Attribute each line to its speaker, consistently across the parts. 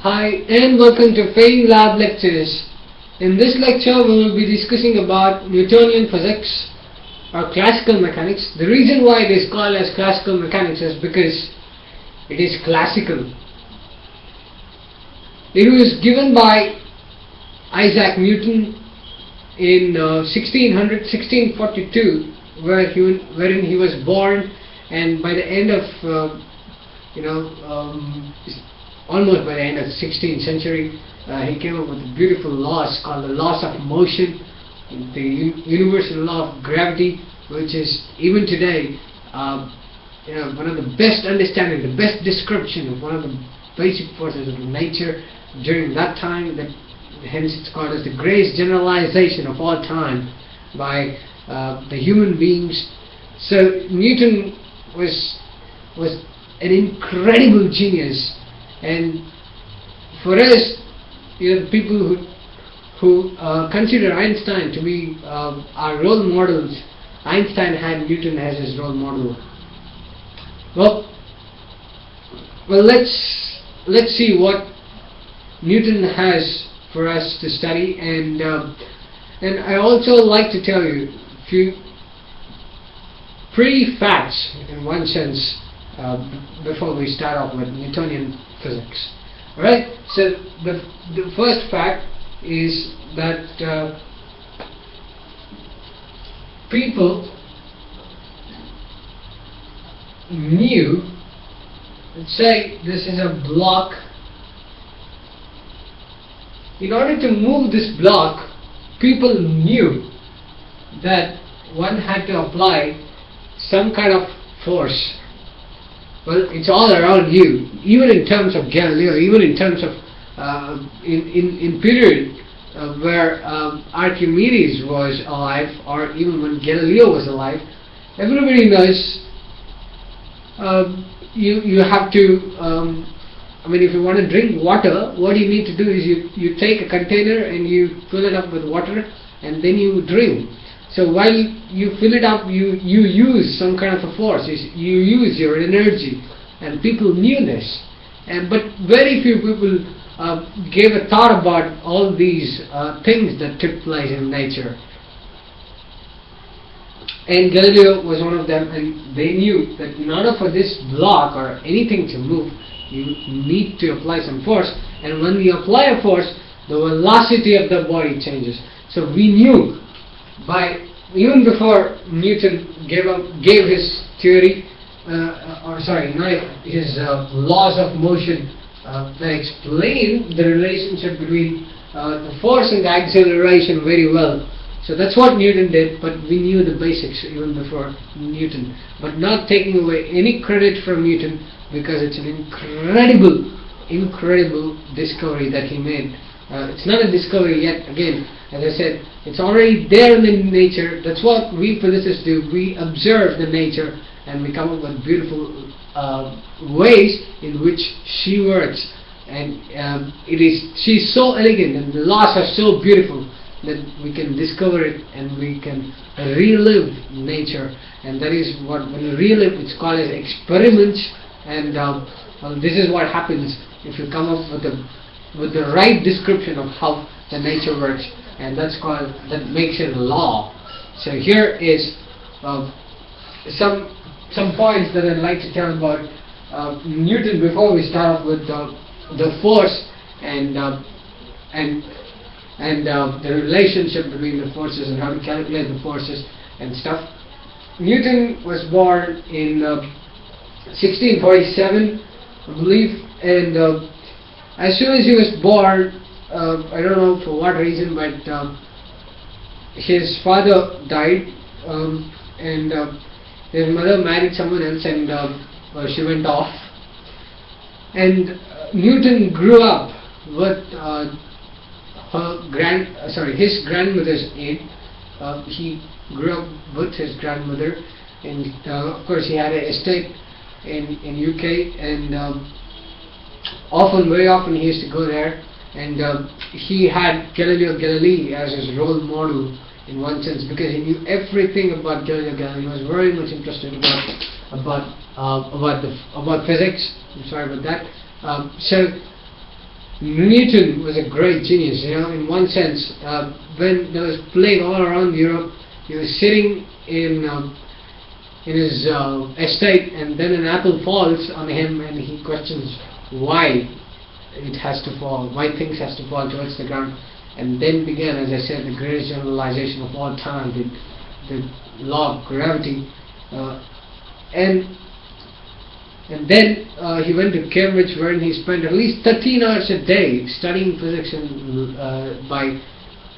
Speaker 1: Hi and welcome to Fame Lab Lectures. In this lecture we will be discussing about Newtonian physics or classical mechanics. The reason why it is called as classical mechanics is because it is classical. It was given by Isaac Newton in uh, 1600 1642 where he, wherein he was born and by the end of uh, you know um, almost by the end of the 16th century, uh, he came up with beautiful laws called the laws of motion, the universal law of gravity, which is even today, uh, you know, one of the best understanding, the best description of one of the basic forces of nature during that time. That hence it's called as the greatest generalization of all time by uh, the human beings. So Newton was was an incredible genius and for us, you know, people who who uh, consider Einstein to be uh, our role models, Einstein had Newton as his role model. Well, well, let's let's see what Newton has for us to study, and uh, and I also like to tell you a few pretty facts in one sense uh, before we start off with Newtonian physics. Alright, so the, the first fact is that uh, people knew, let's say this is a block, in order to move this block, people knew that one had to apply some kind of force well, it's all around you. Even in terms of Galileo, even in terms of uh, in, in in period uh, where um, Archimedes was alive, or even when Galileo was alive, everybody knows. Um, you you have to. Um, I mean, if you want to drink water, what you need to do is you you take a container and you fill it up with water, and then you drink. So while you fill it up, you, you use some kind of a force, you use your energy, and people knew this. And, but very few people uh, gave a thought about all these uh, things that took place in nature. And Galileo was one of them, and they knew that in order for this block or anything to move, you need to apply some force. And when you apply a force, the velocity of the body changes. So we knew by even before Newton gave up gave his theory, uh, or sorry, not his uh, laws of motion uh, that explain the relationship between uh, the force and the acceleration very well. So that's what Newton did, but we knew the basics even before Newton. But not taking away any credit from Newton because it's an incredible, incredible discovery that he made. Uh, it's not a discovery yet, again, as I said, it's already there in the nature. That's what we physicists do. We observe the nature and we come up with beautiful uh, ways in which she works. And um, it is she's so elegant and the laws are so beautiful that we can discover it and we can relive nature. And that is what when you relive, it's called as experiments. And um, well, this is what happens if you come up with the with the right description of how the nature works and that's called that makes it a law. So here is uh, some some points that I'd like to tell about uh, Newton before we start off with uh, the force and uh, and and uh, the relationship between the forces and how to calculate the forces and stuff. Newton was born in 1647, uh, I believe, and as soon as he was born, uh, I don't know for what reason, but um, his father died, um, and uh, his mother married someone else, and uh, uh she went off. And uh, Newton grew up with uh, her grand, sorry, his grandmother's aid. he grew up with his grandmother, and of course he had an estate in in UK, and um, often, very often, he used to go there and uh, he had Galileo Galilei as his role model in one sense because he knew everything about Galileo Galilei. He was very much interested about about uh, about the about physics. I'm sorry about that. Um, so Newton was a great genius, you know, in one sense. Uh, when there was plague all around Europe, he was sitting in um, in his uh, estate, and then an apple falls on him, and he questions why it has to fall, why things has to fall towards the ground, and then began, as I said, the greatest generalization of all time, the, the law of gravity, uh, and and then uh, he went to Cambridge, where he spent at least 13 hours a day studying physics and, uh, by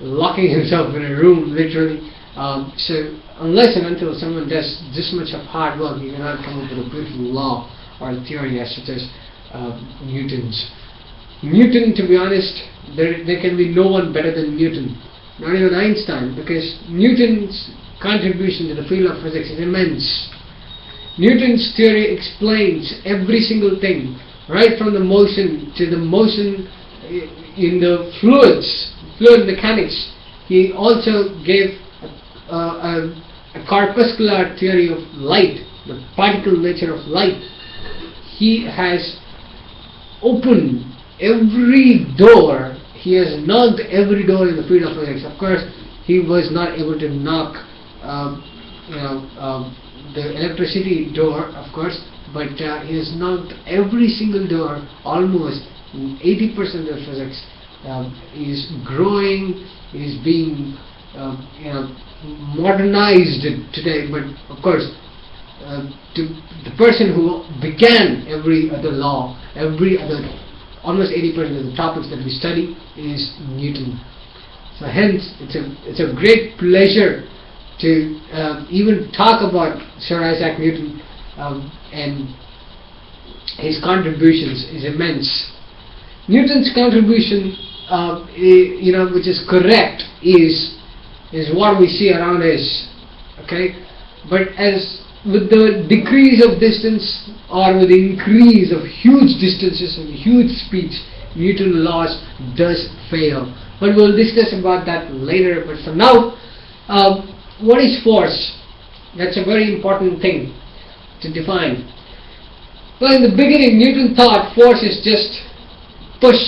Speaker 1: locking himself in a room, literally. Um, so unless and until someone does this much of hard work, you cannot come up with a beautiful law or a theory as such as uh, Newton's. Newton, to be honest, there, there can be no one better than Newton. Not even Einstein, because Newton's contribution to the field of physics is immense. Newton's theory explains every single thing, right from the motion to the motion eh, in the fluids, fluid mechanics. He also gave a, a, a corpuscular theory of light, the particle nature of light. He has opened every door, he has knocked every door in the field of physics. Of course, he was not able to knock, um, you know, um, the electricity door, of course, but uh, he has knocked every single door almost 80% of physics um, is growing, is being uh, you know, modernized today, but of course, uh, to the person who began every other law, every other, almost 80% of the topics that we study is Newton. So hence, it's a, it's a great pleasure to um, even talk about Sir Isaac Newton um, and his contributions is immense. Newton's contribution, uh, you know, which is correct, is is what we see around us. Okay, but as with the decrease of distance or with the increase of huge distances and huge speeds, Newton's laws does fail. But we'll discuss about that later. But for now, um, what is force? That's a very important thing to define. Well, in the beginning, Newton thought force is just push.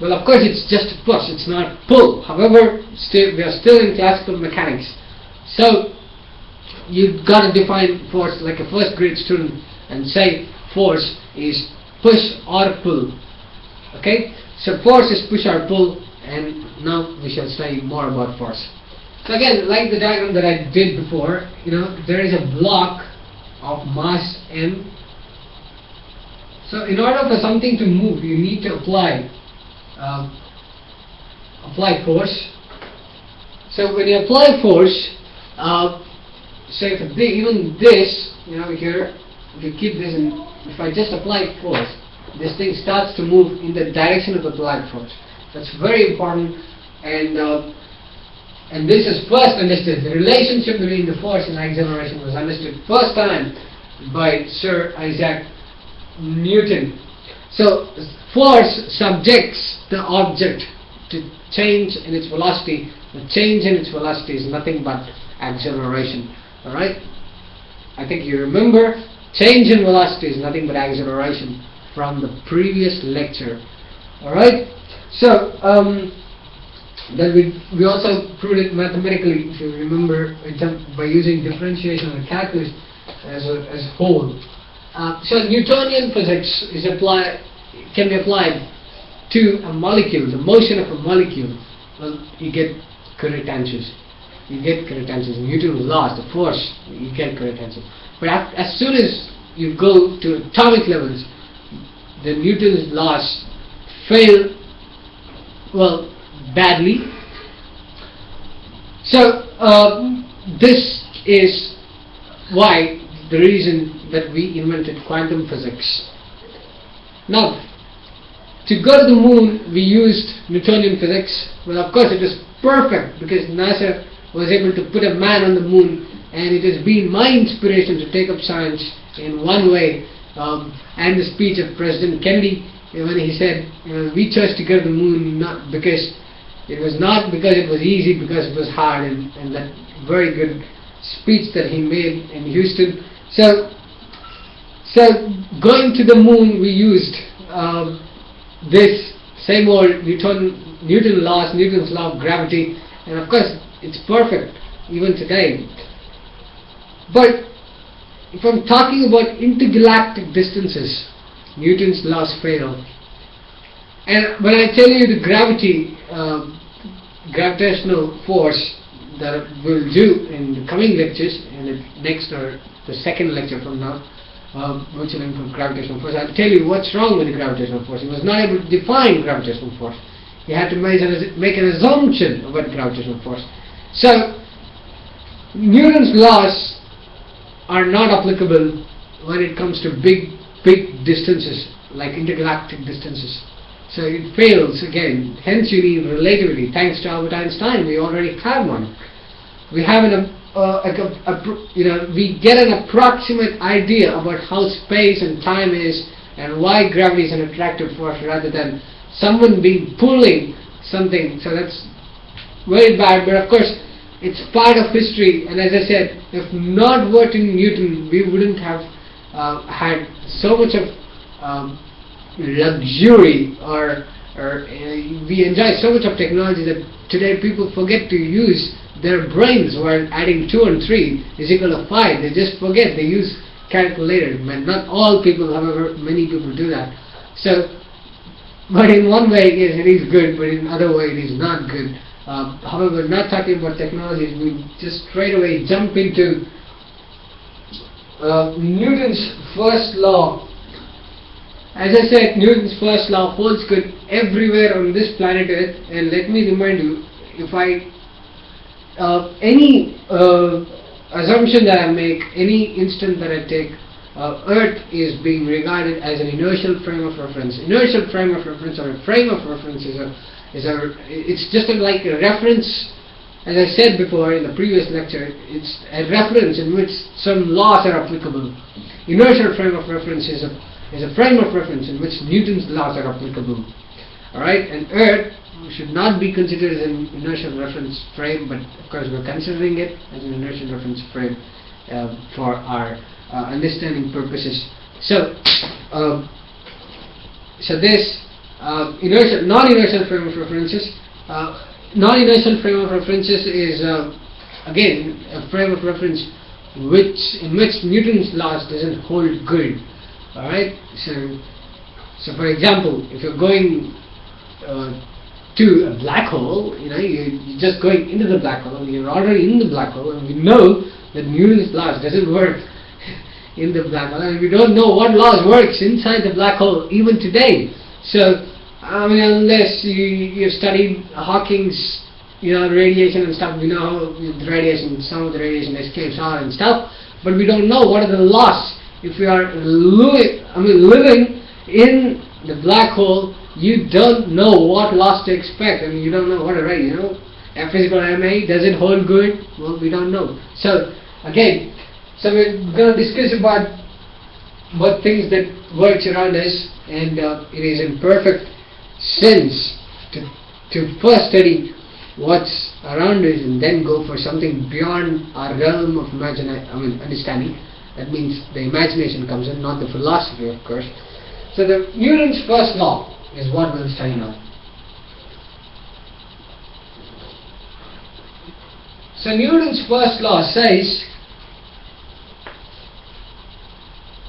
Speaker 1: Well, of course, it's just push, it's not pull. However, still, we are still in classical mechanics. So, you've got to define force like a first grade student and say force is push or pull. Okay? So, force is push or pull, and now we shall study more about force. So again, like the diagram that I did before, you know, there is a block of mass m. So in order for something to move, you need to apply uh, apply force. So when you apply force, uh, say even this, you know, here, if you keep this in, if I just apply force, this thing starts to move in the direction of the applied force. That's very important and uh, and this is first understood. The relationship between the force and acceleration was understood first time by Sir Isaac Newton. So force subjects the object to change in its velocity. The change in its velocity is nothing but acceleration. Alright? I think you remember change in velocity is nothing but acceleration from the previous lecture. Alright? So, um, then we, we also proved it mathematically, if you remember, by using differentiation the calculus as a, as a whole. Uh, so Newtonian physics is applied, can be applied to a molecule, the motion of a molecule. Well, you get current tangents. You get current tangents. Newton's laws, the force, you get current tangents. But as soon as you go to atomic levels, the Newton's laws fail, well, badly. So uh, this is why the reason that we invented quantum physics. Now, to go to the moon, we used Newtonian physics. Well, of course, it was perfect because NASA was able to put a man on the moon, and it has been my inspiration to take up science in one way. Um, and the speech of President Kennedy when he said, "We chose to go to the moon not because it was not because it was easy, because it was hard, and, and that very good speech that he made in Houston. So, so going to the moon, we used um, this same old Newton, Newton laws, Newton's law of gravity, and of course it's perfect even today. But if I'm talking about intergalactic distances, Newton's laws fail. And when I tell you the gravity, uh, gravitational force that we'll do in the coming lectures, in the next or the second lecture from now, uh, which will include gravitational force, I'll tell you what's wrong with the gravitational force. He was not able to define gravitational force. He had to make an, make an assumption about gravitational force. So, Newton's laws are not applicable when it comes to big, big distances, like intergalactic distances. So it fails again. Hence you need relativity. Thanks to Albert Einstein, we already have one. We have an, uh, a, a, a, you know, we get an approximate idea about how space and time is and why gravity is an attractive force rather than someone being pulling something. So that's very bad. But of course, it's part of history. And as I said, if not working Newton, we wouldn't have uh, had so much of um, luxury or, or uh, we enjoy so much of technology that today people forget to use their brains while adding 2 and 3 is equal to 5. They just forget. They use calculator. But not all people, however, many people do that. So, but in one way, yes, it is good, but in other way, it is not good. Uh, however, not talking about technologies, we just straight away jump into uh, Newton's first law as I said, Newton's first law holds good everywhere on this planet Earth. And let me remind you, if I uh, any uh, assumption that I make, any instant that I take, uh, Earth is being regarded as an inertial frame of reference. Inertial frame of reference or a frame of reference is a is a it's just a, like a reference. As I said before in the previous lecture, it's a reference in which some laws are applicable. Inertial frame of reference is a is a frame of reference in which Newton's laws are applicable. Alright, and Earth should not be considered as an inertial reference frame, but of course we're considering it as an inertial reference frame uh, for our uh, understanding purposes. So, um, so this uh, non-inertial frame of references, uh, non-inertial frame of references is uh, again a frame of reference which in which Newton's laws doesn't hold good. Alright, so, so for example, if you're going uh, to a black hole, you know, you, you're just going into the black hole, you're already in the black hole, and we know that Newton's laws doesn't work in the black hole, and we don't know what laws works inside the black hole even today. So, I mean, unless you, you've studied Hawking's, you know, radiation and stuff, we know how the radiation, some of the radiation escapes and stuff, but we don't know what are the laws if you are living, I mean, living in the black hole, you don't know what loss to expect. I mean, you don't know what to write, you know. A physical MA, does it hold good? Well, we don't know. So, again, so we're going to discuss about what things that works around us and uh, it is in perfect sense to, to first study what's around us and then go for something beyond our realm of imagine I mean understanding that means the imagination comes in, not the philosophy, of course. So the Newton's first law is what we'll study now. So Newton's first law says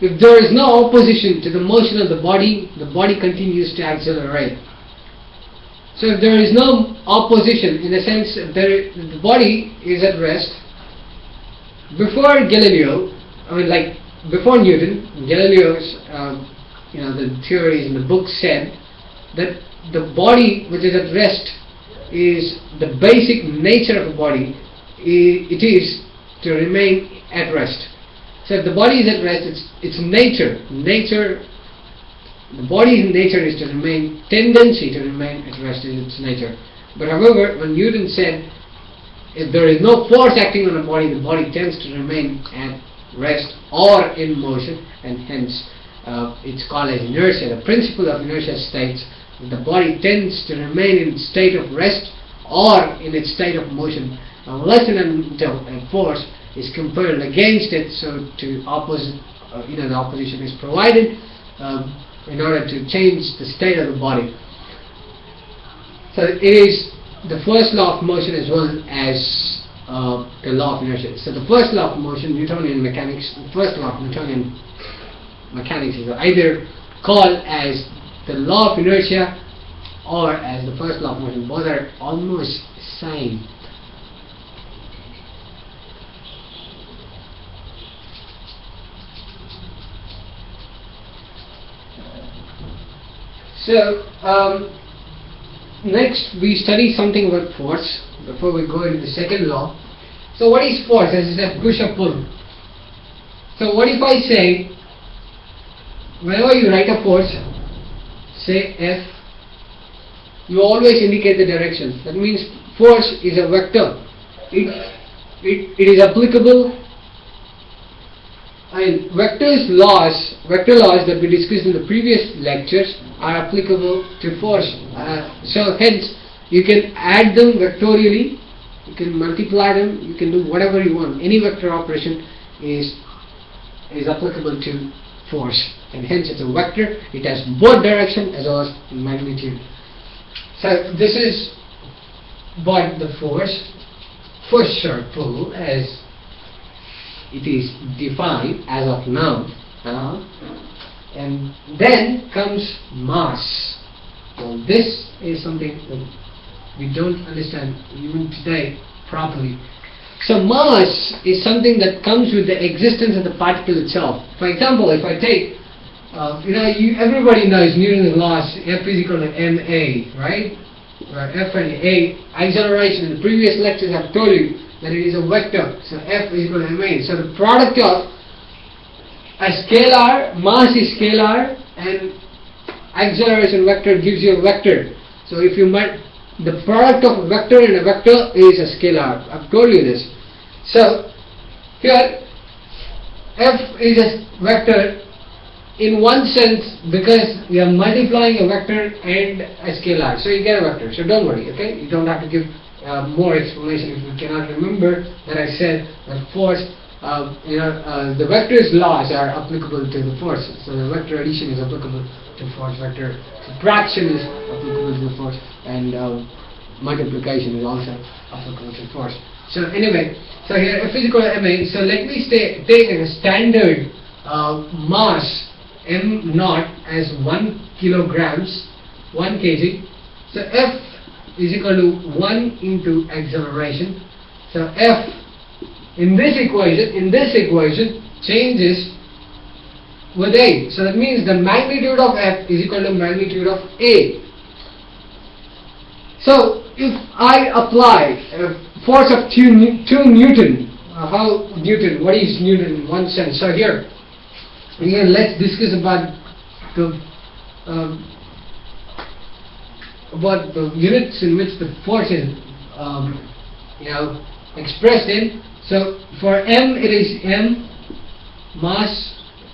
Speaker 1: if there is no opposition to the motion of the body, the body continues to accelerate. So if there is no opposition, in a sense, the body is at rest. Before Galileo, I mean, like before Newton, Galileo's, uh, you know, the theories in the book said that the body which is at rest is the basic nature of a body. It is to remain at rest. So if the body is at rest, it's it's nature. Nature. The body's nature is to remain tendency to remain at rest is its nature. But however, when Newton said if there is no force acting on a body, the body tends to remain at rest or in motion and hence uh, it's called as inertia. The principle of inertia states that the body tends to remain in state of rest or in its state of motion unless and until a force is compelled against it so to opposite uh, you know the opposition is provided um, in order to change the state of the body. So it is the first law of motion as well as uh, the law of inertia. So the first law of motion, Newtonian mechanics, first law of Newtonian mechanics is either called as the law of inertia or as the first law of motion. Both are almost same. So, um, next we study something about force before we go into the second law. So what is force? As I said, push or pull. So what if I say, whenever you write a force, say F, you always indicate the direction. That means force is a vector. It, it, it is applicable and vectors laws, vector laws that we discussed in the previous lectures are applicable to force. Uh, so hence, you can add them vectorially, you can multiply them, you can do whatever you want. Any vector operation is is applicable to force, and hence it's a vector. It has both direction as well as magnitude. So this is what the force, push or pull, as it is defined as of now. Uh, and then comes mass. Well, this is something that we don't understand even today properly. So mass is something that comes with the existence of the particle itself. For example, if I take, uh, you know, you, everybody knows Newton's laws, F is equal to ma, right? Where F and A, acceleration in the previous lectures I've told you that it is a vector. So F is equal to ma. So the product of a scalar, mass is scalar and acceleration vector gives you a vector. So if you might, the product of a vector and a vector is a scalar. I've told you this. So here F is a vector in one sense because we are multiplying a vector and a scalar. So you get a vector. So don't worry, okay? You don't have to give uh, more explanation if you cannot remember that I said that force, uh, you know, uh, the vector's laws are applicable to the force. So the vector addition is applicable to force, vector subtraction is applicable to force, and uh, multiplication is also applicable to force. So anyway, so here equal to ma. So let me stay, take a standard uh, mass m naught as 1 kilograms, 1 kg. So F is equal to 1 into acceleration. So F in this equation, in this equation changes with A. So that means the magnitude of F is equal to magnitude of A. So if I apply a force of 2, 2 Newton, uh, how Newton, what is Newton in one sense? So here, again let's discuss about the um, about the units in which the force is, um, you know, expressed in. So for m, it is m mass.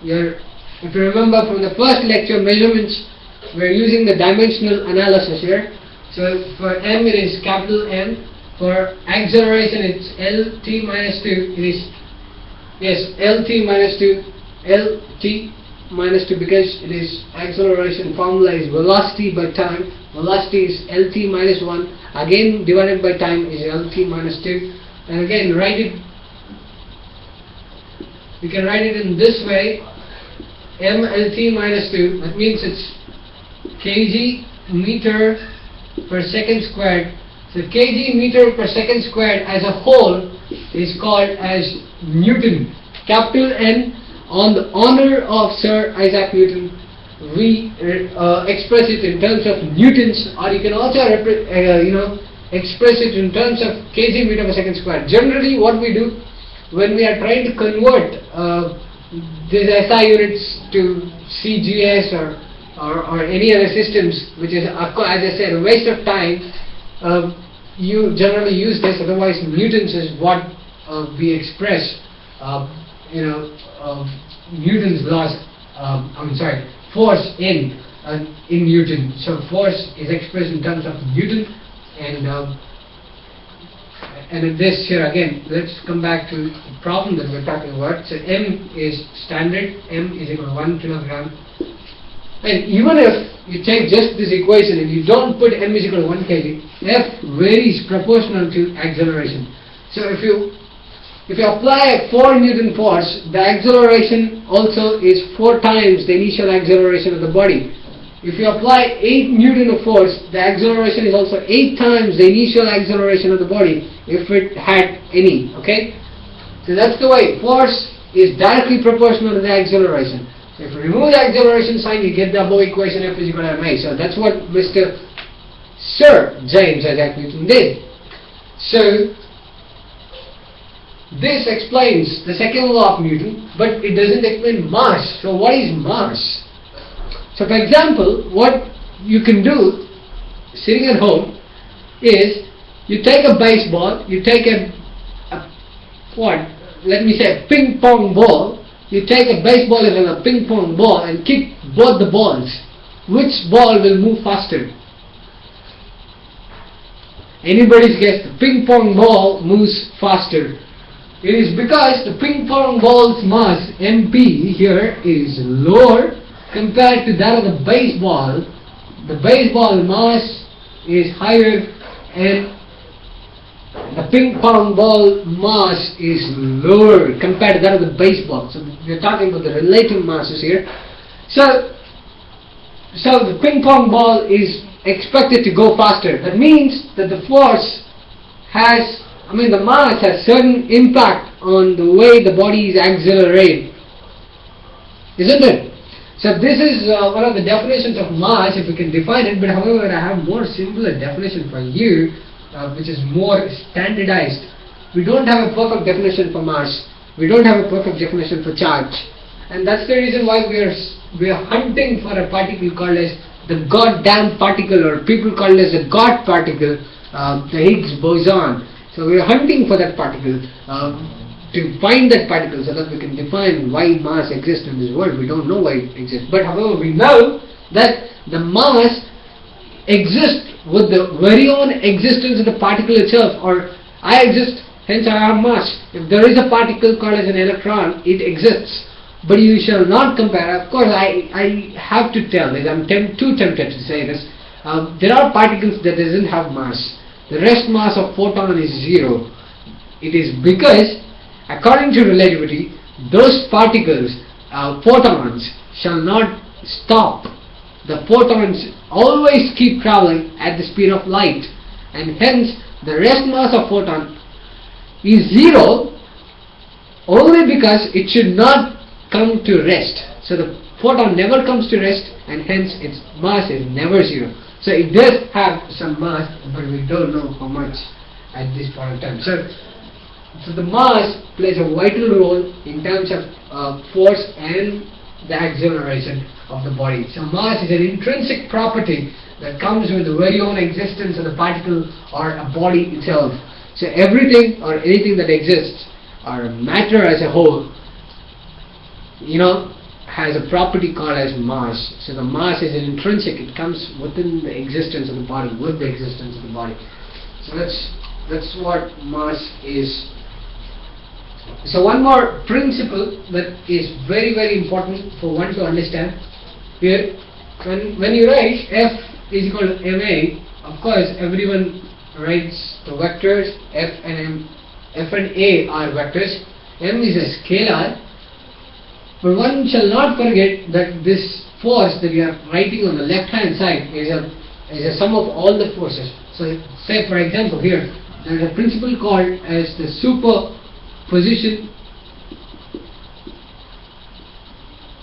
Speaker 1: Your, if you remember from the first lecture measurements, we're using the dimensional analysis here. So for m, it is capital M. For acceleration, it's Lt minus 2. It is yes, Lt minus 2, Lt minus 2 because it is acceleration formula is velocity by time. Velocity is Lt minus 1 again divided by time is Lt minus 2 and again write it. You can write it in this way. mLt minus 2 that means it's kg meter per second squared. So kg meter per second squared as a whole is called as Newton. Capital N on the honor of Sir Isaac Newton we uh, express it in terms of newtons or you can also uh, you know express it in terms of kg meter per second square. Generally what we do when we are trying to convert uh, these SI units to CGS or, or, or, any other systems which is as I said a waste of time uh, you generally use this otherwise newtons is what uh, we express uh, you know Newton's laws um, I'm sorry force in uh, in Newton. So force is expressed in terms of Newton, and um, and this here again. Let's come back to the problem that we're talking about. So m is standard. m is equal to one kilogram. And even if you take just this equation and you don't put m is equal to 1 kg, F varies proportional to acceleration. So if you if you apply a 4 Newton force, the acceleration also is 4 times the initial acceleration of the body. If you apply 8 Newton of force, the acceleration is also 8 times the initial acceleration of the body if it had any, okay? So that's the way. Force is directly proportional to the acceleration. So if you remove the acceleration sign, you get the above equation F is equal to ma. So that's what Mr. Sir James Isaac Newton did. So this explains the second law of Newton, but it doesn't explain mass. So what is mass? So for example, what you can do sitting at home is you take a baseball, you take a, a what? Let me say a ping pong ball. You take a baseball and a ping pong ball and kick both the balls. Which ball will move faster? Anybody's guess? The ping pong ball moves faster. It is because the ping pong ball's mass MP here is lower compared to that of the baseball. The baseball mass is higher and the ping pong ball mass is lower compared to that of the baseball. So we're talking about the relative masses here. So, so the ping pong ball is expected to go faster. That means that the force has I mean the mass has certain impact on the way the body is accelerated. Isn't it? So this is uh, one of the definitions of mass if we can define it but however I have more simpler definition for you uh, which is more standardized. We don't have a perfect definition for mass. We don't have a perfect definition for charge. And that's the reason why we are, we are hunting for a particle called as the goddamn particle or people call it as the God particle, uh, the Higgs boson. So we are hunting for that particle um, to find that particle so that we can define why mass exists in this world. We don't know why it exists. But however, we know that the mass exists with the very own existence of the particle itself or I exist, hence I have mass. If there is a particle called as an electron, it exists. But you shall not compare, of course I, I have to tell this, I'm too tempted to say this. Um, there are particles that doesn't have mass the rest mass of photon is zero. It is because, according to relativity, those particles, uh, photons, shall not stop. The photons always keep traveling at the speed of light and hence the rest mass of photon is zero only because it should not come to rest. So the photon never comes to rest and hence its mass is never zero. So it does have some mass, but we don't know how much at this point in time. So, so the mass plays a vital role in terms of uh, force and the acceleration of the body. So mass is an intrinsic property that comes with the very own existence of the particle or a body itself. So everything or anything that exists or matter as a whole, you know, has a property called as mass. So the mass is an intrinsic, it comes within the existence of the body, with the existence of the body. So that's that's what mass is. So one more principle that is very very important for one to understand here when when you write F is equal to ma, of course everyone writes the vectors F and M F and A are vectors. M is a scalar but one shall not forget that this force that we are writing on the left hand side is a, is a sum of all the forces. So say for example here, there is a principle called as the superposition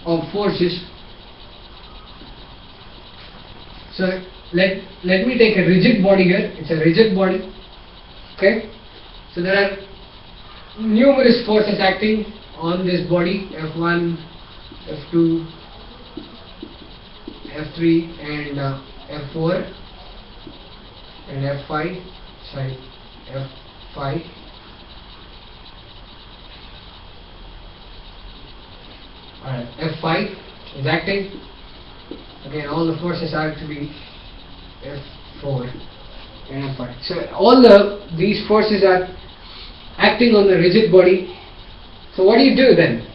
Speaker 1: of forces. So let, let me take a rigid body here, it's a rigid body, okay. So there are numerous forces acting on this body F1, F2, F3 and uh, F4 and F5 sorry F5 alright F5 is acting again all the forces are to be F4 and F5 so all the these forces are acting on the rigid body so what do you do then?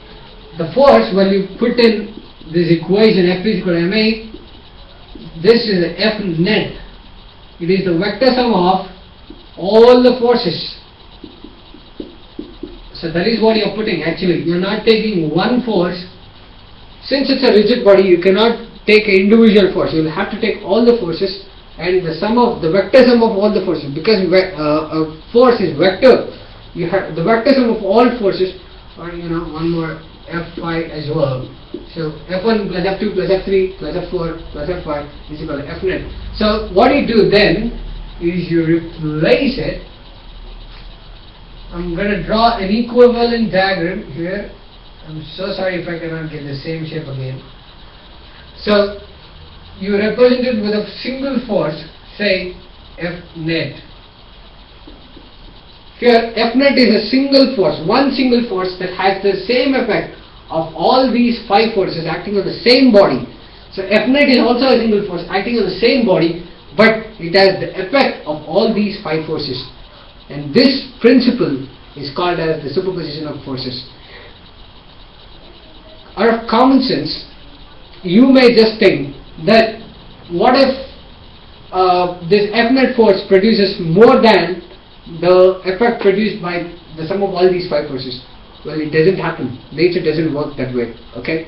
Speaker 1: The force when you put in this equation F is equal to ma, this is F net. It is the vector sum of all the forces. So that is what you are putting actually. You are not taking one force. Since it's a rigid body, you cannot take an individual force. You will have to take all the forces and the sum of the vector sum of all the forces because uh, a force is vector. You have the vector sum of all forces, or you know one more F5 as well. So F1 plus F2 plus F3 plus F4 plus F5 is equal to F net. So what you do then is you replace it I'm going to draw an equivalent diagram here. I'm so sorry if I cannot get the same shape again. So, you represent it with a single force, say F net. Here, F net is a single force, one single force that has the same effect of all these five forces acting on the same body. So, F net is also a single force acting on the same body, but it has the effect of all these five forces. And this principle is called as the superposition of forces. Out of common sense, you may just think that what if uh, this F net force produces more than the effect produced by the sum of all these five forces? Well, it doesn't happen. Nature doesn't work that way. Okay.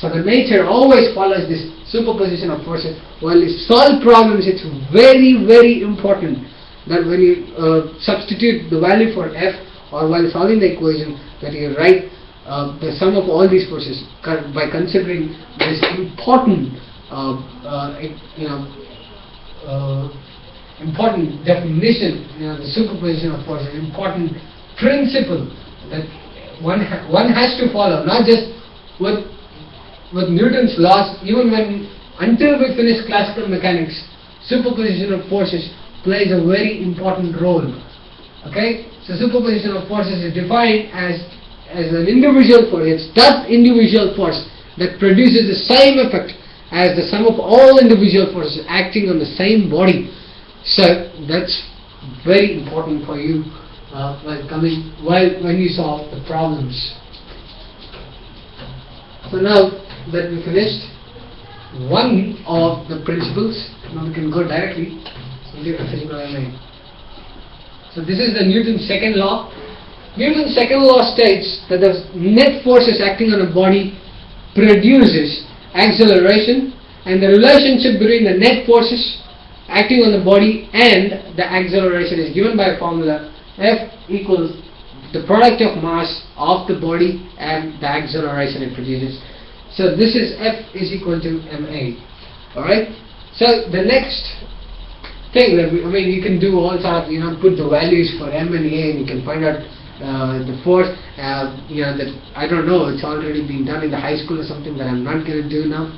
Speaker 1: So the nature always follows this superposition of forces. While you solve problems, it's very, very important that when you uh, substitute the value for f or while solving the equation that you write uh, the sum of all these forces by considering this important uh, uh, you know uh, important definition you know the superposition of forces important principle that one ha- one has to follow not just with with Newton's laws even when until we finish classical mechanics superposition of forces plays a very important role. Okay? So superposition of forces is defined as as an individual force. It's that individual force that produces the same effect as the sum of all individual forces acting on the same body. So that's very important for you uh, while coming while when you solve the problems. So now that we finished one of the principles, now we can go directly into the physical element. So this is the Newton's second law. Newton's second law states that the net forces acting on a body produces acceleration and the relationship between the net forces acting on the body and the acceleration is given by a formula F equals the product of mass of the body and the acceleration it produces. So this is F is equal to ma. Alright? So the next thing that we, I mean you can do all sort of you know put the values for m and a and you can find out uh, the force uh, you know that I don't know it's already been done in the high school or something that I'm not going to do now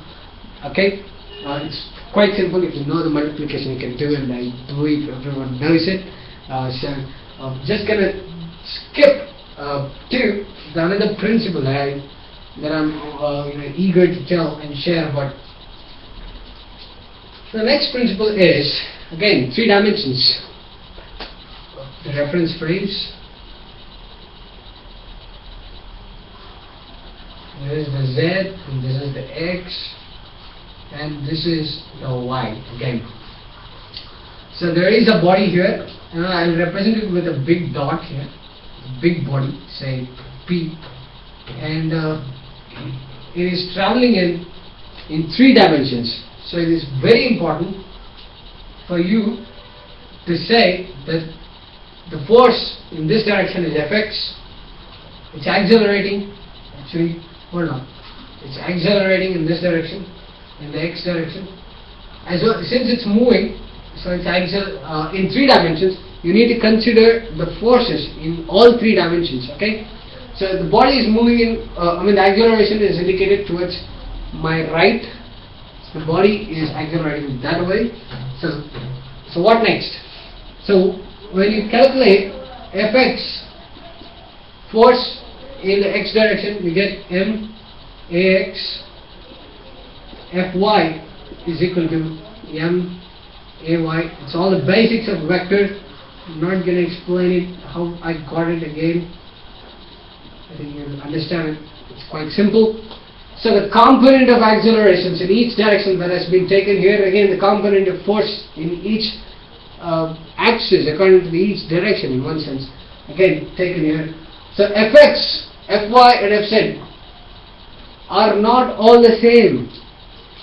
Speaker 1: okay uh, it's quite simple. If you know the multiplication you can do it and I believe everyone knows it. Uh, so I'm just gonna skip uh, to the another principle that, I, that I'm uh, you know, eager to tell and share about. The next principle is again three dimensions. The reference frames this is the z and this is the x and this is the y again. So there is a body here. And I'll represent it with a big dot here. Big body say p. And uh, it is traveling in in three dimensions. So it is very important for you to say that the force in this direction is fx it's accelerating. Actually hold on. It's accelerating in this direction in the x direction as well since it's moving so it's accel uh, in three dimensions you need to consider the forces in all three dimensions okay? So the body is moving in uh, I mean the acceleration is indicated towards my right. The body is accelerating that way. So so what next? So when you calculate fx force in the x direction you get m ax fy is equal to m ay it's all the basics of vectors I'm not going to explain it how I got it again. I think you'll understand it. It's quite simple. So the component of accelerations in each direction that has been taken here, again the component of force in each uh, axis according to each direction in one sense, again taken here. So Fx, Fy and Fz are not all the same.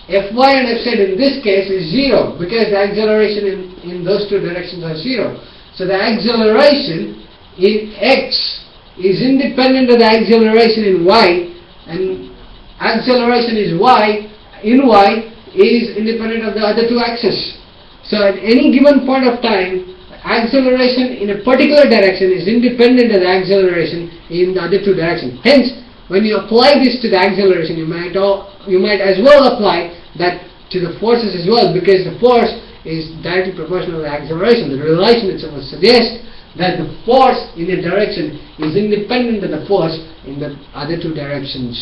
Speaker 1: Fy and Fz in this case is zero because the acceleration in, in those two directions are zero. So the acceleration in x is independent of the acceleration in y and acceleration is y in y is independent of the other two axes. So at any given point of time acceleration in a particular direction is independent of the acceleration in the other two directions. Hence when you apply this to the acceleration you might all, you might as well apply that to the forces as well because the force is directly proportional to the acceleration. The relation itself would suggest that the force in a direction is independent of the force in the other two directions.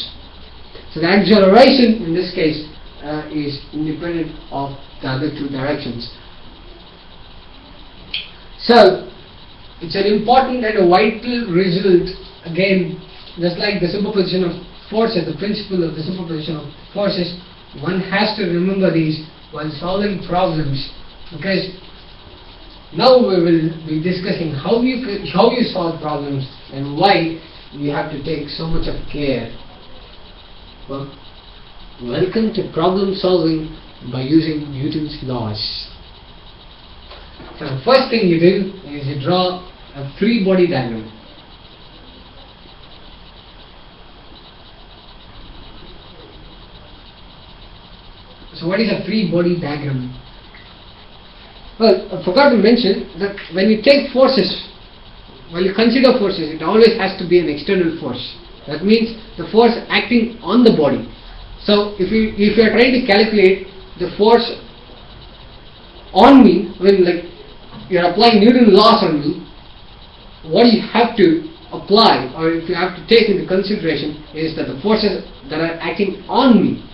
Speaker 1: So the acceleration in this case uh, is independent of the other two directions. So it's an important and a vital result again just like the superposition of forces, the principle of the superposition of forces one has to remember these while solving problems because now we will be discussing how you how you solve problems and why you have to take so much of care. Well, welcome to problem solving by using Newton's laws. So the first thing you do is you draw a free body diagram. So what is a free body diagram? Well, I forgot to mention that when you take forces, when you consider forces, it always has to be an external force. That means the force acting on the body. So if you if you are trying to calculate the force on me, when like you are applying Newton's laws on me, what you have to apply or if you have to take into consideration is that the forces that are acting on me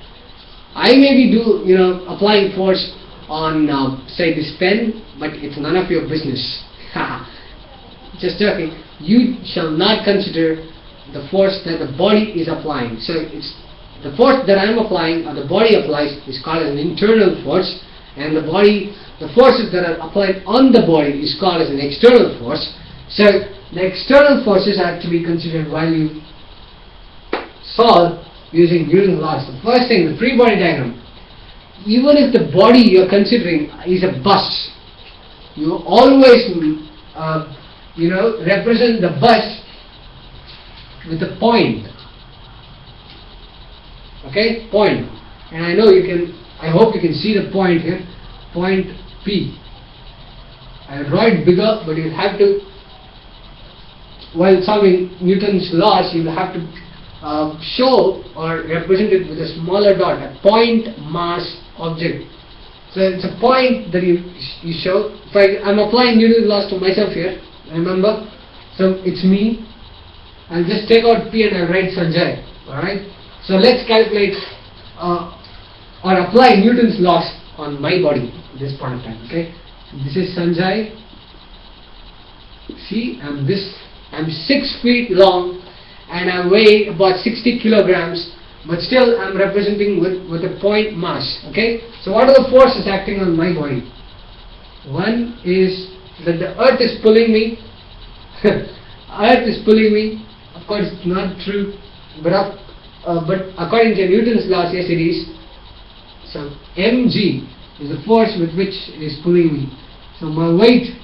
Speaker 1: I may be do you know applying force on uh, say this pen, but it's none of your business. Just joking. You shall not consider the force that the body is applying. So it's the force that I am applying or the body applies is called an internal force, and the body, the forces that are applied on the body is called as an external force. So the external forces have to be considered while you solve using Newton's laws. The first thing, the free body diagram. Even if the body you're considering is a bus, you always, uh, you know, represent the bus with a point. Okay, point. And I know you can, I hope you can see the point here, point P. I'll draw it bigger, but you'll have to, while solving Newton's laws, you'll have to uh, show or represent it with a smaller dot, a point mass object. So it's a point that you you show. If I, I'm applying Newton's laws to myself here, remember? So it's me. I'll just take out P and I'll write Sanjay. Alright? So let's calculate uh, or apply Newton's laws on my body at this point of time. Okay? This is Sanjay. See, I'm this I'm six feet long and I weigh about 60 kilograms but still I'm representing with, with a point mass okay? So what are the forces acting on my body? One is that the earth is pulling me. Earth is pulling me. Of course it's not true but uh, but according to Newton's laws yes it is. So mg is the force with which it is pulling me. So my weight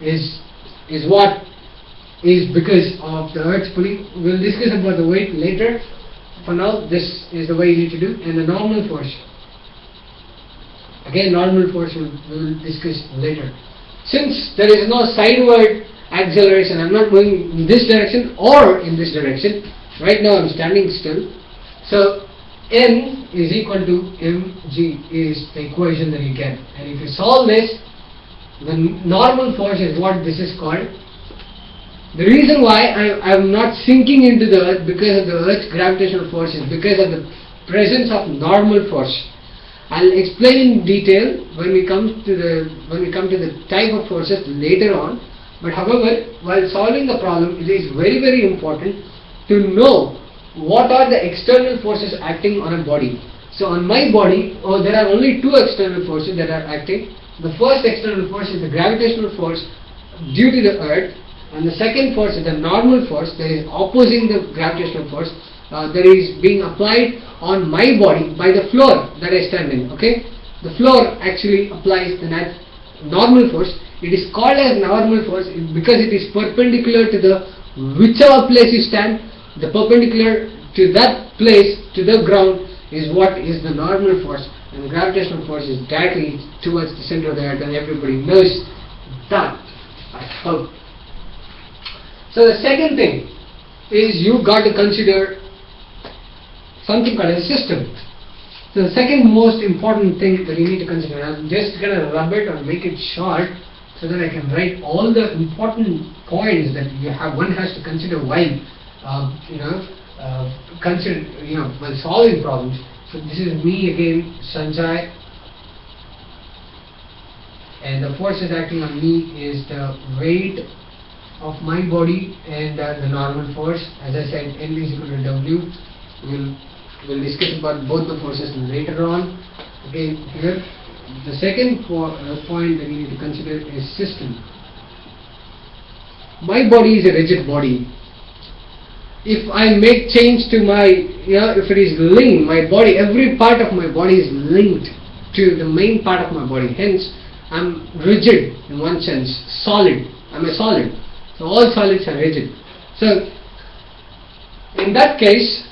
Speaker 1: is is what is because of the earth's pulling. We'll discuss about the weight later. For now, this is the way you need to do. And the normal force. Again, normal force we'll, we'll discuss later. Since there is no sideward acceleration, I'm not going in this direction or in this direction. Right now I'm standing still. So N is equal to mg is the equation that you get. And if you solve this, the normal force is what this is called the reason why I, am not sinking into the earth because of the earth's gravitational force is because of the presence of normal force. I'll explain in detail when we come to the when we come to the type of forces later on. But however, while solving the problem, it is very very important to know what are the external forces acting on a body. So on my body, oh, there are only two external forces that are acting. The first external force is the gravitational force due to the earth and the second force is the normal force that is opposing the gravitational force uh, that is being applied on my body by the floor that I stand in. Okay, the floor actually applies the normal force. It is called as normal force because it is perpendicular to the whichever place you stand. The perpendicular to that place to the ground is what is the normal force, and gravitational force is directly towards the center of the earth, and everybody knows that. I hope. So the second thing is you got to consider something called a system. So the second most important thing that you need to consider, I'm just going to rub it or make it short so that I can write all the important points that you have one has to consider while uh, you know uh, consider you know while solving problems. So this is me again, Sanjay, and the forces acting on me is the weight of my body and uh, the normal force. As I said, N is equal to W. We'll, we'll discuss about both the forces later on. Okay, here the second po uh, point that we need to consider is system. My body is a rigid body. If I make change to my, you know, if it is linked, my body, every part of my body is linked to the main part of my body. Hence, I'm rigid in one sense, solid. I'm a solid. So all solids are rigid. So in that case,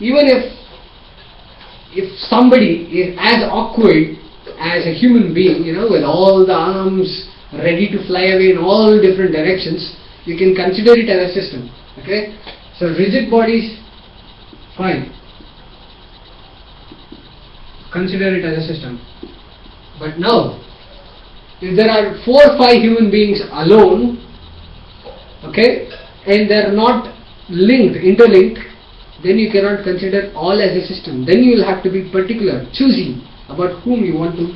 Speaker 1: even if if somebody is as awkward as a human being, you know, with all the arms ready to fly away in all different directions, you can consider it as a system. Okay? So rigid bodies, fine. Consider it as a system. But now, if there are four or five human beings alone, okay, and they are not linked, interlinked, then you cannot consider all as a system. Then you will have to be particular, choosing about whom you want to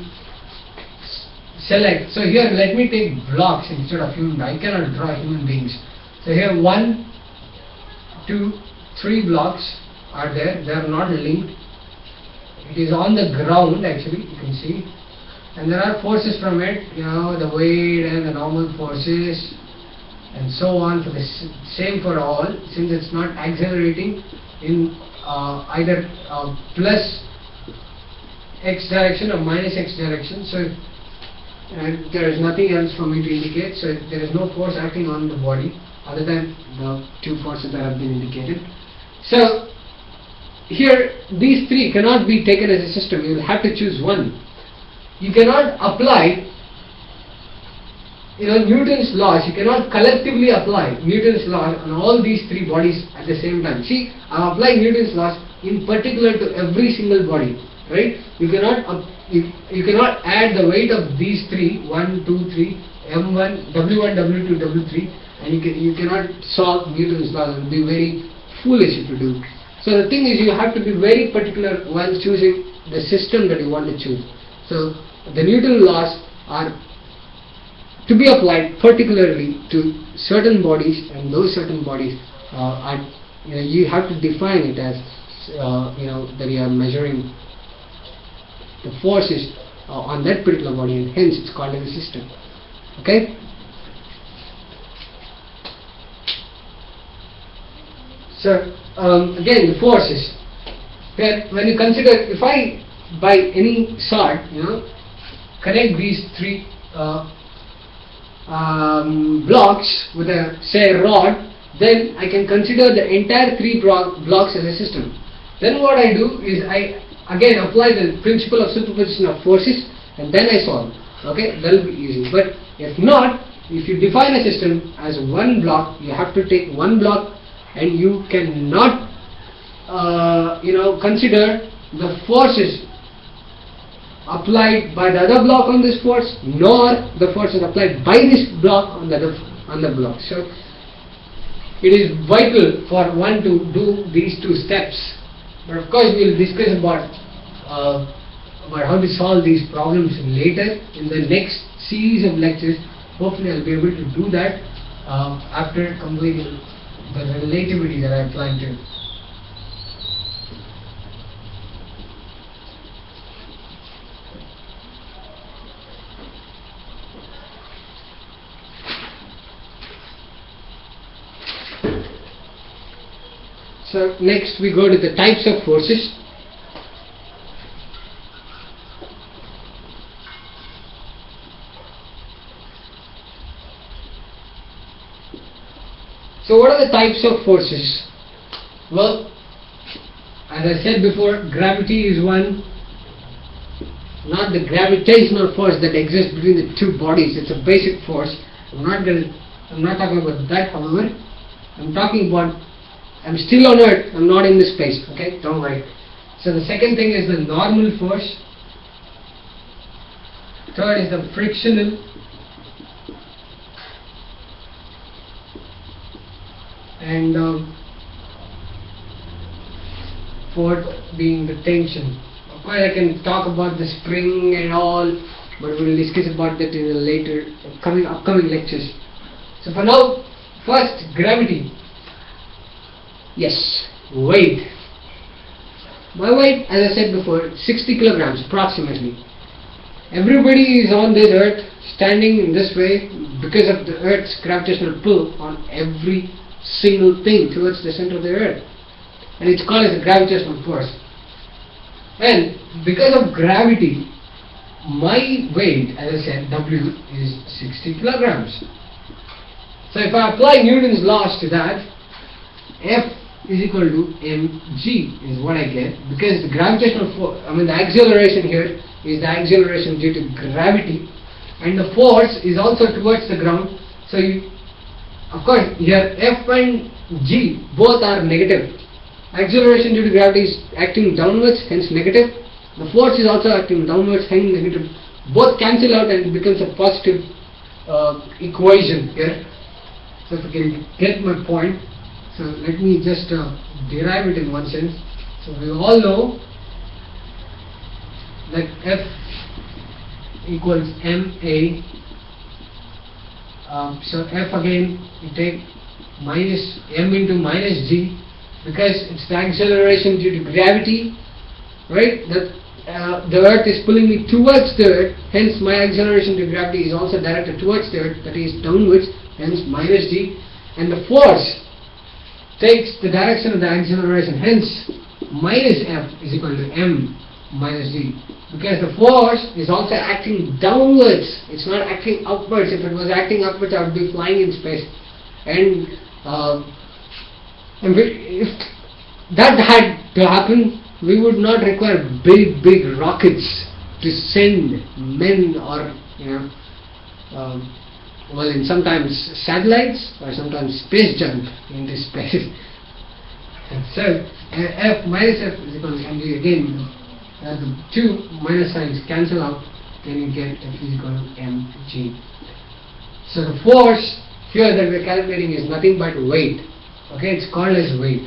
Speaker 1: select. So here let me take blocks instead of human. I cannot draw human beings. So here one, two, three blocks are there. They are not linked. It is on the ground actually. You can see, and there are forces from it. You know the weight and the normal forces, and so on. For the same for all, since it's not accelerating in uh, either uh, plus x direction or minus x direction. So and there is nothing else for me to indicate. So there is no force acting on the body other than the two forces that have been indicated. So here these three cannot be taken as a system. You will have to choose one. You cannot apply you know Newton's laws you cannot collectively apply Newton's law on all these three bodies at the same time. See I am applying Newton's laws in particular to every single body right? You cannot you, you cannot add the weight of these three 1 2 3 m1 w1 w2 w3 and you can you cannot solve Newton's laws it would be very foolish you do. So the thing is you have to be very particular while choosing the system that you want to choose. So the Newton laws are to be applied particularly to certain bodies and those certain bodies uh, are you know you have to define it as uh, you know that you are measuring the forces uh, on that particular body and hence it's called as a system. Okay? So um, again the forces. That when you consider if I by any sort you know connect these three uh, um, blocks with a say rod then I can consider the entire three blocks as a system. Then what I do is I again apply the principle of superposition of forces and then I solve. Okay? That will be easy. But if not if you define a system as one block you have to take one block and you cannot uh, you know consider the forces applied by the other block on this force nor the force is applied by this block on the other on the block. So it is vital for one to do these two steps. But of course we will discuss about uh, about how to solve these problems later in the next series of lectures. Hopefully I'll be able to do that uh, after completing the relativity that I plan to So next we go to the types of forces. So what are the types of forces? Well, as I said before, gravity is one, not the gravitational force that exists between the two bodies. It's a basic force. I'm not going I'm not talking about that, however. I'm talking about I'm still on earth, I'm not in this space, okay? Don't worry. So the second thing is the normal force. Third is the frictional. And um, fourth being the tension. Of course I can talk about the spring and all, but we'll discuss about that in a later coming upcoming lectures. So for now, first gravity. Yes, weight. My weight, as I said before, 60 kilograms approximately. Everybody is on this earth standing in this way because of the earth's gravitational pull on every single thing towards the center of the earth. And it's called as a gravitational force. And because of gravity, my weight, as I said, W is 60 kilograms. So if I apply Newton's laws to that, F is equal to mg is what I get because the gravitational force, I mean the acceleration here is the acceleration due to gravity and the force is also towards the ground. So you, of course here F and G both are negative. Acceleration due to gravity is acting downwards hence negative. The force is also acting downwards hence negative. Both cancel out and it becomes a positive uh, equation here. So if you can get my point, so let me just uh, derive it in one sense. So we all know that F equals ma. Um, so F again, you take minus m into minus g because it's the acceleration due to gravity, right? That uh, the earth is pulling me towards the earth, hence my acceleration due to gravity is also directed towards the earth, that is downwards, hence minus g. And the force takes the direction of the acceleration. Hence, minus F is equal to m minus g. Because the force is also acting downwards. It's not acting upwards. If it was acting upwards, I would be flying in space. And, uh, and if that had to happen, we would not require big, big rockets to send men or, you know, um, well in sometimes satellites or sometimes space junk into space. and so uh, F minus F is equal to mg again uh, the two minus signs cancel out then you get F is equal to mg. So the force here that we are calculating is nothing but weight. Okay, it's called as weight.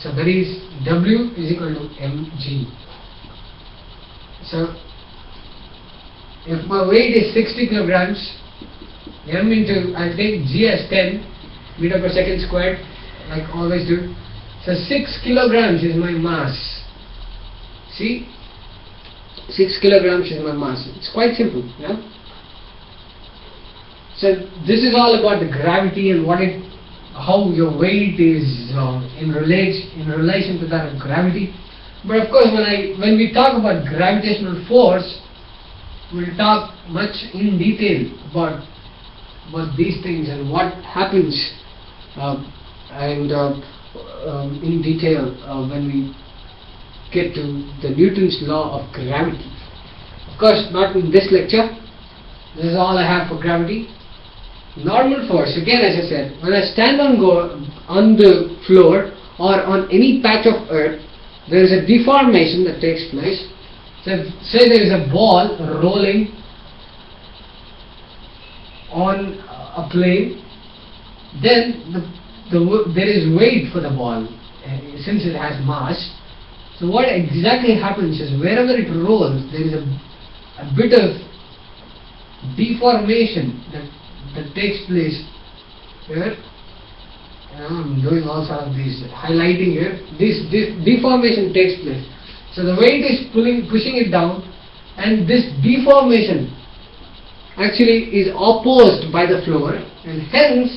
Speaker 1: So that is W is equal to mg. So if my weight is 60 kilograms, m into, I'll take g as 10 meter per second squared, like always do. So 6 kilograms is my mass. See? 6 kilograms is my mass. It's quite simple, yeah? So this is all about the gravity and what it, how your weight is uh, in, relate, in relation to that of gravity. But of course, when I when we talk about gravitational force, we'll talk much in detail about about these things and what happens uh, and uh, um, in detail uh, when we get to the Newton's law of gravity. Of course, not in this lecture. This is all I have for gravity. Normal force, again as I said, when I stand on, go on the floor or on any patch of earth, there is a deformation that takes place. So say there is a ball rolling on a plane, then the, the, there is weight for the ball uh, since it has mass. So what exactly happens is wherever it rolls, there is a, a bit of deformation that, that takes place here. I'm doing all sorts of these highlighting here. This, this deformation takes place. So the weight is pulling, pushing it down, and this deformation actually is opposed by the floor, and hence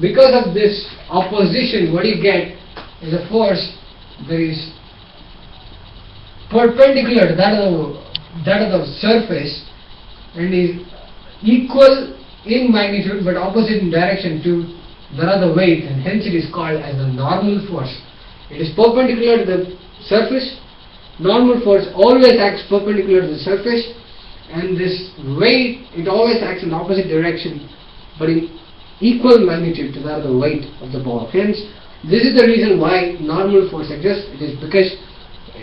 Speaker 1: because of this opposition, what you get is a force that is perpendicular to that of the, that of the surface and is equal in magnitude but opposite in direction to that of the other weight and hence it is called as the normal force. It is perpendicular to the surface. Normal force always acts perpendicular to the surface and this weight it always acts in opposite direction but in equal magnitude to that of the weight of the ball. Hence this is the reason why normal force exists. It is because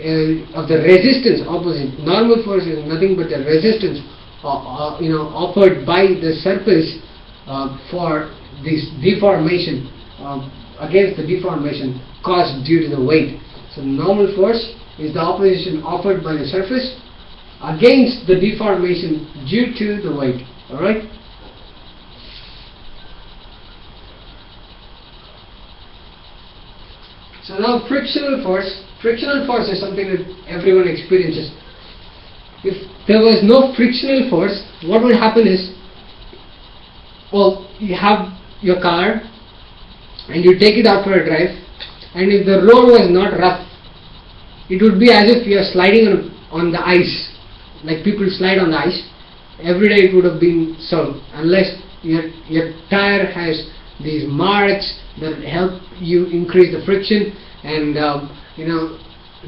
Speaker 1: uh, of the resistance opposite. Normal force is nothing but the resistance uh, uh, you know offered by the surface uh, for this deformation uh, against the deformation caused due to the weight. So normal force is the opposition offered by the surface against the deformation due to the weight. Alright? So now frictional force, frictional force is something that everyone experiences. If there was no frictional force, what would happen is, well, you have your car and you take it out for a drive and if the road was not rough, it would be as if you are sliding on, on the ice, like people slide on the ice. Every day it would have been so, unless your, your tire has these marks that help you increase the friction and um, you know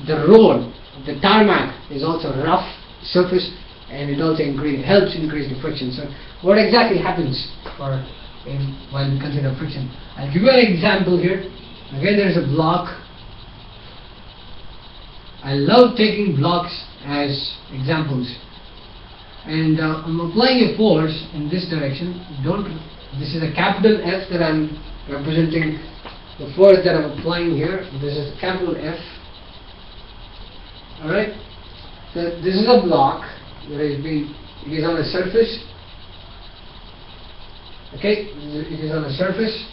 Speaker 1: the road, the tarmac is also rough surface and it also increase, helps increase the friction. So what exactly happens for in when we consider friction? I'll give you an example here. Again there is a block. I love taking blocks as examples and uh, I'm applying a force in this direction. Don't this is a capital F that I'm representing the force that I'm applying here. This is capital F. Alright? So this is a block that is being it is on a surface. Okay, it is on a surface.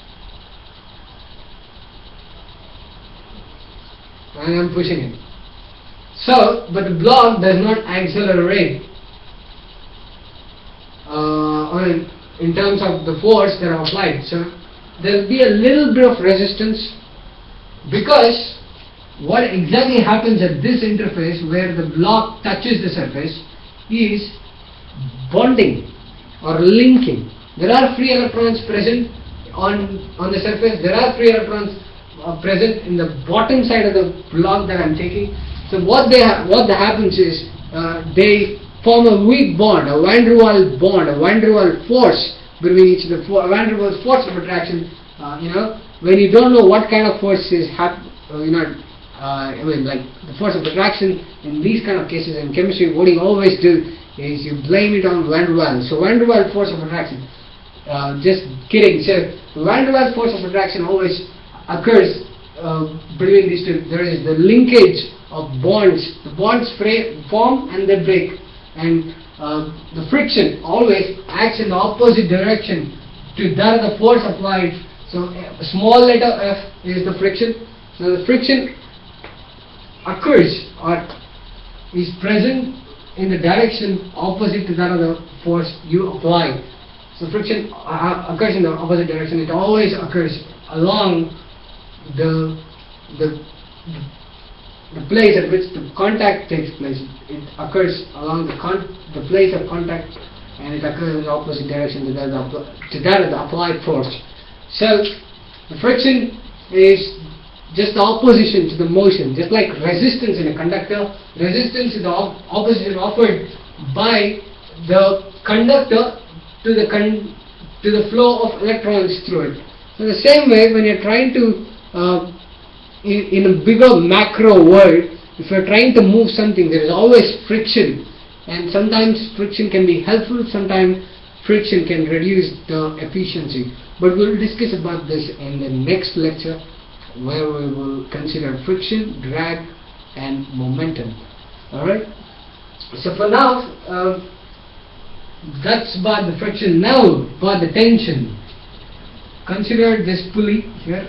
Speaker 1: And I'm pushing it. So, but the block does not accelerate uh, in terms of the force that are applied. So there will be a little bit of resistance because what exactly happens at this interface where the block touches the surface is bonding or linking. There are free electrons present on, on the surface, there are free electrons uh, present in the bottom side of the block that I am taking. So what they what happens is uh, they form a weak bond, a van der Waals bond, a van der Waals force between each of other. Van der Waals force of attraction, uh, you know, when you don't know what kind of force is uh, you know, uh, I mean like the force of attraction in these kind of cases in chemistry, what you always do is you blame it on van der Waals. So van der Waals force of attraction. Uh, just kidding. So van der Waals force of attraction always occurs uh, between these two. There is the linkage of bonds. The bonds form and they break and uh, the friction always acts in the opposite direction to that of the force applied. So a small letter f is the friction. So the friction occurs or is present in the direction opposite to that of the force you apply. So friction uh, occurs in the opposite direction. It always occurs along the the, the place at which the contact takes place. It occurs along the the place of contact and it occurs in the opposite direction to that, of the, to that of the applied force. So the friction is just the opposition to the motion, just like resistance in a conductor. Resistance is the op opposition offered by the conductor to the con to the flow of electrons through it. So the same way, when you're trying to uh, in, in a bigger macro world, if you're trying to move something, there is always friction. And sometimes friction can be helpful, sometimes friction can reduce the efficiency. But we'll discuss about this in the next lecture where we will consider friction, drag and momentum. Alright? So for now, uh, that's about the friction. Now, about the tension. Consider this pulley here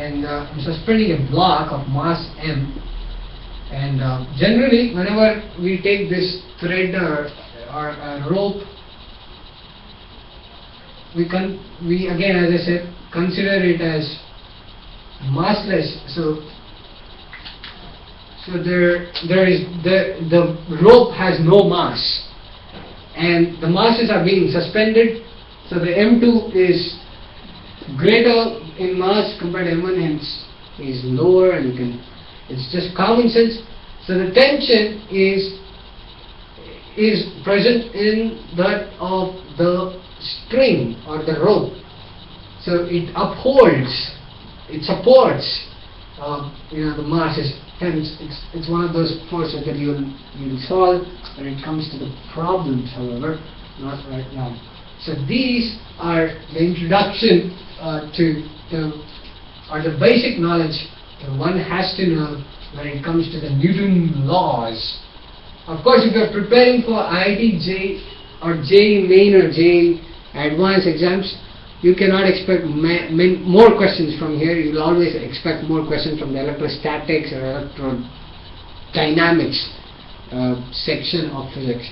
Speaker 1: and uh, I'm suspending a block of mass m. And uh, generally whenever we take this thread or, or rope we can we again as I said consider it as massless. So so there there is the the rope has no mass. And the masses are being suspended. So the M2 is greater in mass compared to M1 hence is lower and you can it's just common sense. So the tension is is present in that of the string or the rope. So it upholds it supports uh, you know the masses. Hence it's, it's one of those forces that you'll you'll solve when it comes to the problems however not right now. So these are the introduction uh, to the or the basic knowledge that one has to know when it comes to the Newton laws of course if you're preparing for IIT JEE or JEE main or JEE advanced exams you cannot expect more questions from here. You will always expect more questions from the electrostatics or electrodynamics uh, section of physics.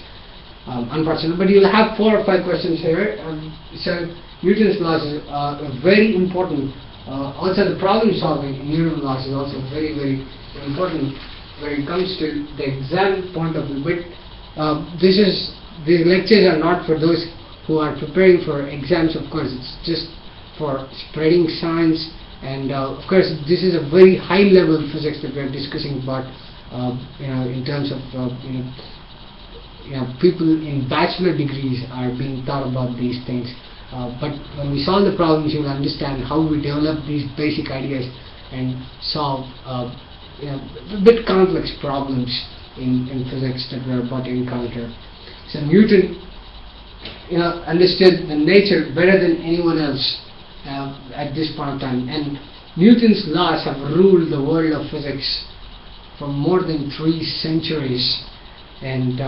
Speaker 1: Um, unfortunately, but you will have four or five questions here. Um, so Newton's laws is uh, very important. Uh, also, the problem solving in Newton's laws is also very, very important when it comes to the exam point of view. But uh, this is these lectures are not for those who are preparing for exams of course it's just for spreading science and uh, of course this is a very high level physics that we are discussing about uh, you know in terms of uh, you, know, you know people in bachelor degrees are being taught about these things uh, but when we solve the problems you will understand how we develop these basic ideas and solve uh, you know, a bit complex problems in, in physics that we are about to encounter so Newton you know, understood the nature better than anyone else uh, at this point of time. And Newton's laws have ruled the world of physics for more than three centuries. And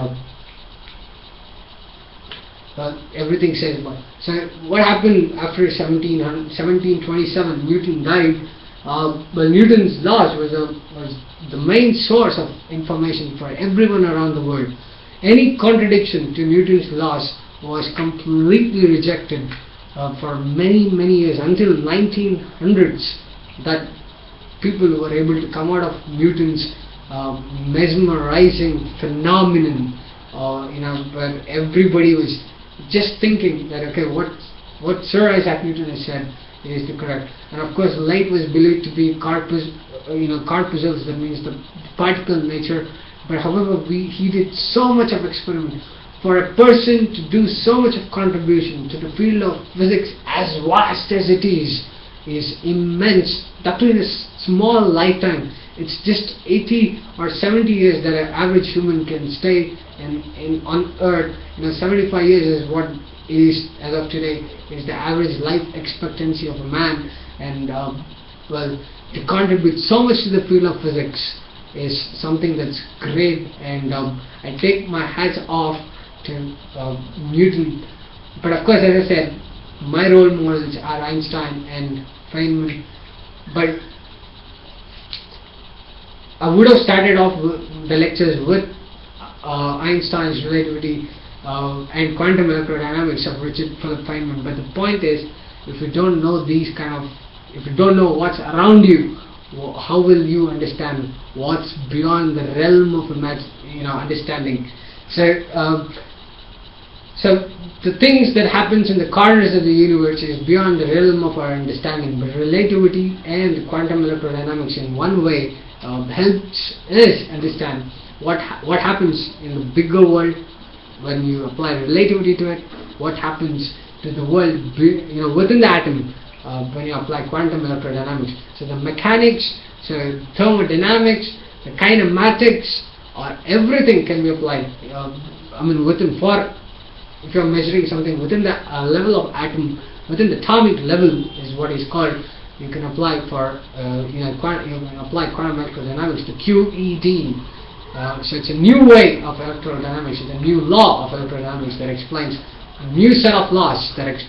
Speaker 1: uh, everything says about. So what happened after 17, 1727? Newton died. Uh, well, Newton's laws was, a, was the main source of information for everyone around the world. Any contradiction to Newton's laws was completely rejected uh, for many many years until 1900s that people were able to come out of Newton's uh, mesmerizing phenomenon uh, you know where everybody was just thinking that okay what what Sir Isaac Newton has said is the correct. And of course light was believed to be corpus uh, you know corpuscles that means the particle nature. But however we he did so much of experiment for a person to do so much of contribution to the field of physics as vast as it is is immense. That in a small lifetime it's just 80 or 70 years that an average human can stay in, in on earth you know 75 years is what is as of today is the average life expectancy of a man and um, well to contribute so much to the field of physics is something that's great and um, I take my hats off to uh, Newton. But of course, as I said, my role models are Einstein and Feynman. But I would have started off the lectures with uh, Einstein's relativity uh, and quantum electrodynamics of Richard Philip Feynman. But the point is, if you don't know these kind of, if you don't know what's around you, how will you understand what's beyond the realm of you know understanding? So. Um, so the things that happens in the corners of the universe is beyond the realm of our understanding, but relativity and quantum electrodynamics in one way uh, helps us understand what ha what happens in the bigger world when you apply relativity to it, what happens to the world you know within the atom uh, when you apply quantum electrodynamics. So the mechanics, so thermodynamics, the kinematics, or everything can be applied. Uh, I mean within for if you are measuring something within the uh, level of atom, within the atomic level is what is called, you can apply for, uh, you, know, you can apply quantum electrodynamics to QED. Uh, so it's a new way of electrodynamics, it's a new law of electrodynamics that explains a new set of laws that,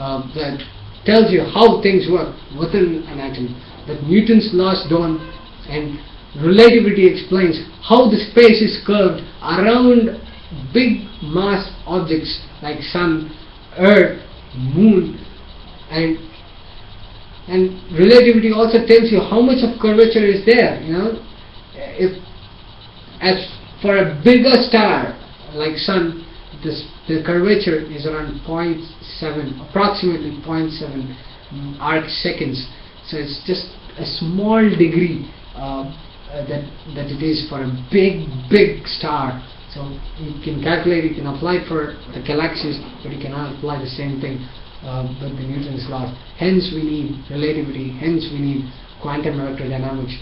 Speaker 1: uh, that tells you how things work within an atom. That Newton's laws don't, and relativity explains how the space is curved around big mass objects like sun, earth, moon and and relativity also tells you how much of curvature is there you know? If as for a bigger star like sun this the curvature is around 0.7 approximately 0.7 mm, arc seconds. So it's just a small degree uh, that that it is for a big big star. So you can calculate you can apply for the galaxies but you cannot apply the same thing uh, with the Newton's laws hence we need relativity hence we need quantum electrodynamics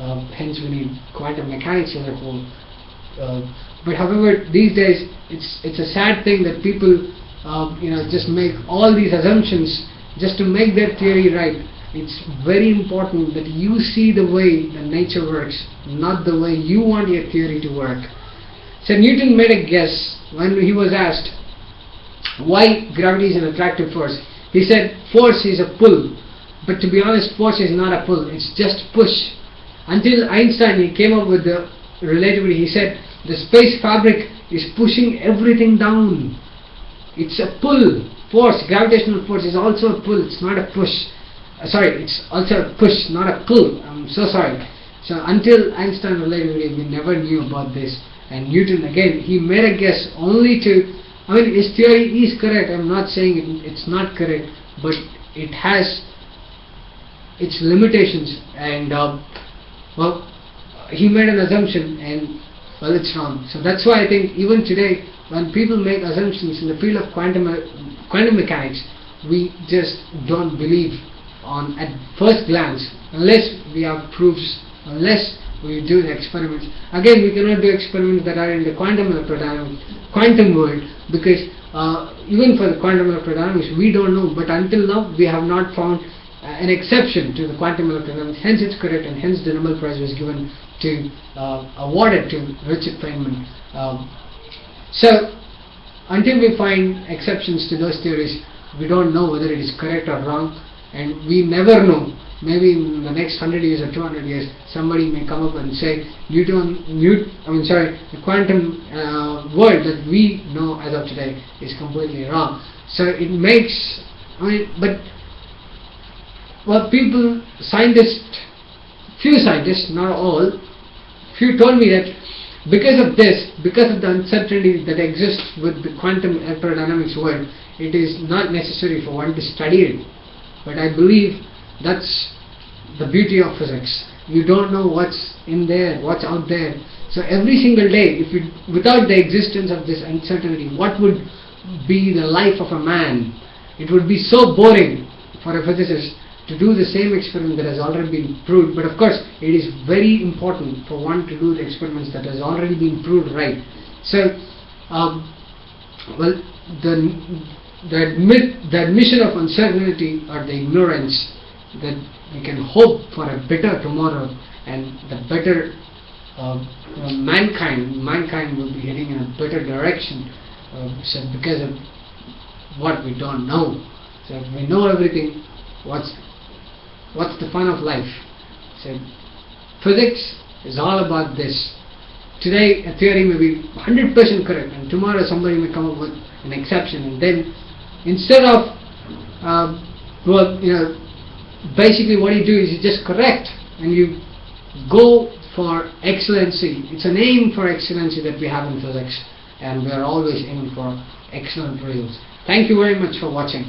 Speaker 1: uh, hence we need quantum mechanics as a whole. Uh, but however these days it's it's a sad thing that people uh, you know just make all these assumptions just to make their theory right. It's very important that you see the way that nature works not the way you want your theory to work. So Newton made a guess when he was asked why gravity is an attractive force. He said force is a pull but to be honest force is not a pull it's just push. Until Einstein he came up with the relativity he said the space fabric is pushing everything down. It's a pull force gravitational force is also a pull it's not a push. Uh, sorry it's also a push not a pull. I'm so sorry. So until Einstein relativity we never knew about this. And Newton again he made a guess only to I mean his theory is correct. I'm not saying it, it's not correct but it has its limitations and uh, well he made an assumption and well it's wrong. So that's why I think even today when people make assumptions in the field of quantum quantum mechanics we just don't believe on at first glance unless we have proofs unless we do the experiments. Again we cannot do experiments that are in the quantum electrodynamics quantum world because uh, even for the quantum electrodynamics we don't know. But until now we have not found uh, an exception to the quantum electrodynamics hence it's correct and hence the Nobel Prize was given to uh, awarded to Richard Feynman. Um, so until we find exceptions to those theories we don't know whether it is correct or wrong and we never know maybe in the next 100 years or 200 years somebody may come up and say Newton, Newt, I mean sorry the quantum uh, world that we know as of today is completely wrong so it makes I mean but what people scientists few scientists not all few told me that because of this, because of the uncertainty that exists with the quantum electrodynamics world, it is not necessary for one to study it. But I believe that's the beauty of physics. You don't know what's in there, what's out there. So every single day, if you, without the existence of this uncertainty, what would be the life of a man? It would be so boring for a physicist to do the same experiment that has already been proved. But of course, it is very important for one to do the experiments that has already been proved right. So, um, well, the the, admit, the admission of uncertainty or the ignorance that we can hope for a better tomorrow and the better uh, uh, mankind mankind will be heading in a better direction uh, so because of what we don't know. So if we know everything. What's what's the fun of life? So physics is all about this. Today a theory may be 100% correct and tomorrow somebody may come up with an exception and then instead of um, well you know basically what you do is you just correct and you go for excellency. It's a name for excellency that we have in physics and we are always aiming for excellent results. Thank you very much for watching